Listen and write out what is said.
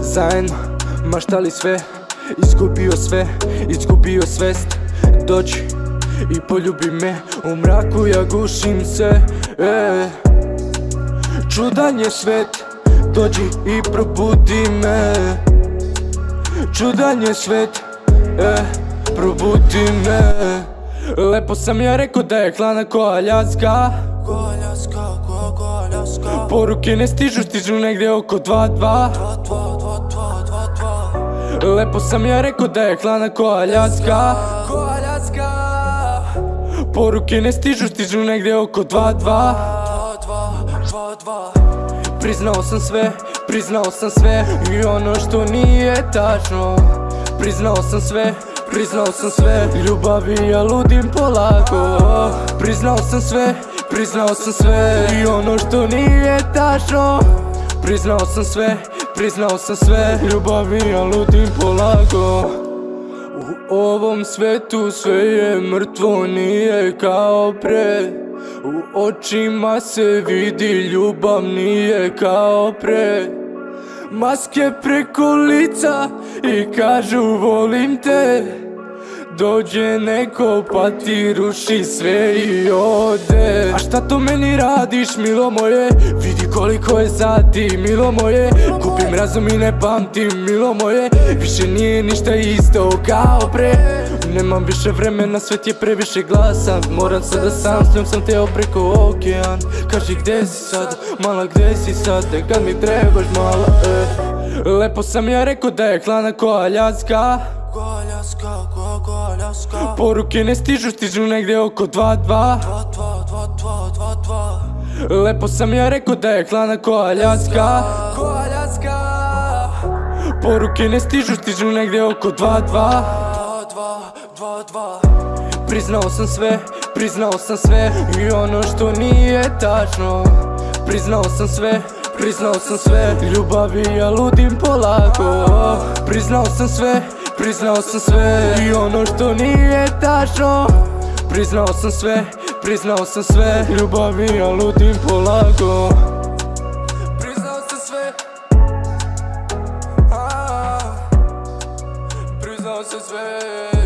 Zajedno, maštali sve Izgubio sve, izgubio svest Dođi i poljubi me U mraku ja gušim se e. Čudan je svet Dođi i probudi me Čudan je svet e. Probudi me Lepo sam ja rekao da je hlana ko Aljaska Poruke ne stižu, stižu negdje oko 2-2 Lepo sam ja rekao da je hlana ko Aljaska Poruke ne stižu, stižu negdje oko 2-2 Priznao sam sve, priznao sam sve I ono što nije tačno. Priznao sam sve, priznao sam sve. Ljubavi ja ludim polako. Priznao sam sve, priznao sam sve I ono što nije tačno. Priznao sam sve, priznao sam sve. Ljubavi ja ludim polako. U ovom svetu sve je mrtvo, nije kao pre. U očima se vidi ljubav, nije kao pre. Maske preko lica i kažu volim te Dođe neko pa ti ruši sve i ode. A šta to meni radiš milo moje? Vidi koliko je sati milo moje. Kupim razum i ne pamtim milo moje. Više nije ništa isto kao pre. Nemam više vremena, svet je previše glasan. Moram sada sam, s njom sam teo preko okean. Kaži gde si sad, mala gde si sad? Kad mi trebaš mala, e. Lepo sam ja rekao da je hlana ko Aljaska Poruke ne stižu, stižu negdje oko 2-2 Lepo sam ja rekao da je hlana ko Aljaska. Poruke ne stižu, stižu negdje oko 2-2 Priznao sam sve, priznao sam sve I ono što nije tačno. Priznao sam sve, priznao sam sve. Ljubavi ja ludim polako. Priznao sam sve, priznao sam sve I ono što nije tačno. Priznao sam sve, priznao sam sve. Ljubavi ja ludim polako. Priznao sam sve. Priznao sam sve